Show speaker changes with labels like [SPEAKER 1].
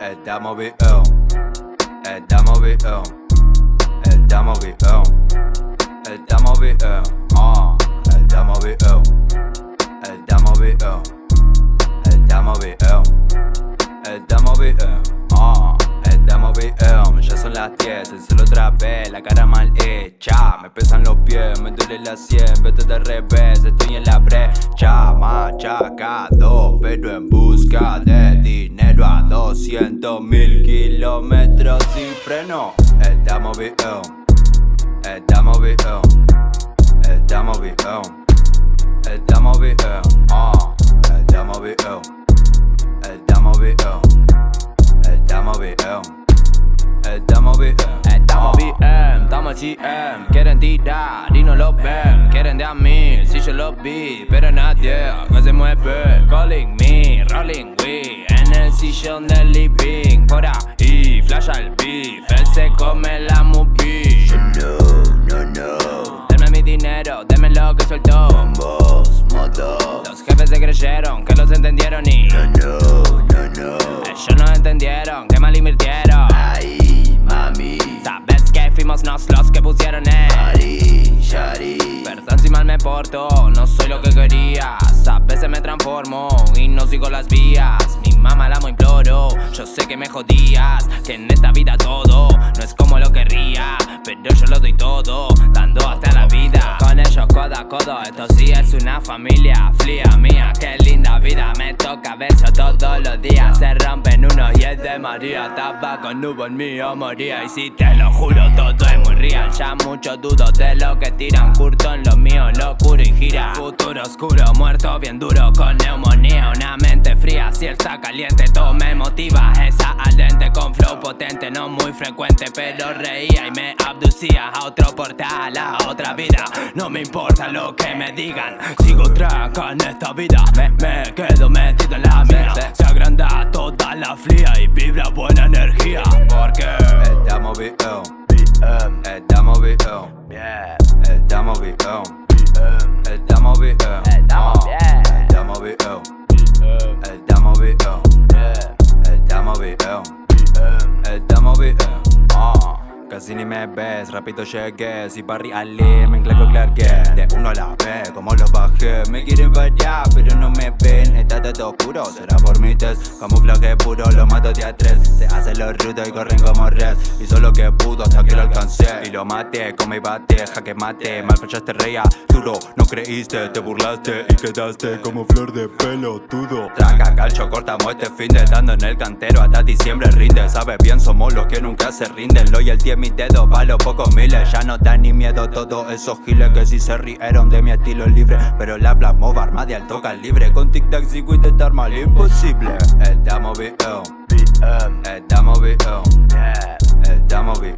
[SPEAKER 1] Estamos bien, estamos bien, estamos bien, estamos bien, ah, estamos bien, estamos bien, estamos bien, estamos bien, ah, estamos bien, ya son las 10, el cielo otra vez, la cara mal hecha, me pesan los pies, me duele la sien, vete de revés, estoy en la brecha, machacado, pero en busca de dinero a 200 mil kilómetros sin freno, estamos bien, estamos bien, estamos bien, estamos bien, ah, estamos bien, estamos bien, estamos bien, estamos bien,
[SPEAKER 2] Estamos bien, estamos GM Quieren tirar y no lo ven Quieren de a mil, si yo lo vi Pero nadie que se mueve Calling me, rolling we sillón del living. Por ahí, flash al beef. Él se come la movie
[SPEAKER 1] no, no, no,
[SPEAKER 2] Denme mi dinero, denme lo que suelto
[SPEAKER 1] bombos, motos,
[SPEAKER 2] Los jefes se creyeron que los entendieron y
[SPEAKER 1] no, no, no, no,
[SPEAKER 2] Ellos no entendieron que mal invirtieron.
[SPEAKER 1] Ay, mami,
[SPEAKER 2] Sabes que fuimos nos los que pusieron el
[SPEAKER 1] Shari, Shari,
[SPEAKER 2] Perdón si mal me porto, no soy lo que querías A veces me transformo y no sigo las vías me jodías Que en esta vida todo no es como lo querría Pero yo lo doy todo, dando hasta la vida. Con ellos codo a codo, esto sí es una familia Flia mía, qué linda vida, me toca beso todos los días. Se rompen uno y es de María. Tapa con nubo en mí o moría. Y si te lo juro, todo es muy real. Ya mucho dudo de lo que tiran. Curto en lo mío, locuro y gira. Futuro oscuro, muerto bien duro Con neumonía, una mente fría Si está caliente, todo me motiva potente No muy frecuente, pero reía Y me abducía a otro portal A otra vida, no me importa lo que me digan Sigo traca en esta vida. Me, me quedo metido en la mía Se agranda toda la fría Y vibra buena energía. Porque
[SPEAKER 1] estamos bien, Casi ni me ves, rápido llegué Si Barry Ali, me enclaco Clark Kent. De uno a la vez, como los bajé Me quieren variar, pero no me ven. Está todo oscuro, será por mi test. Camuflaje puro, lo mato de a tres. Se hacen los rudos y corren como red Hizo lo que pudo hasta que lo alcancé Y lo maté, con mi bate, jaque mate Mal fallaste, reía, duro No creíste, te burlaste y quedaste Como flor de pelo, tudo Traca, calcho, cortamos este fin de Dando en el cantero hasta diciembre rinde Sabes bien, somos los que nunca se rinden. Loyalty en mis dedos, pa' los pocos miles Ya no dan ni miedo todos esos giles Que si se rieron de mi estilo libre Pero la plasmó arma de alto calibre Con tic tac sigo intentar mal imposible. Estamos bien,
[SPEAKER 2] Estamos bien.
[SPEAKER 1] estamos bien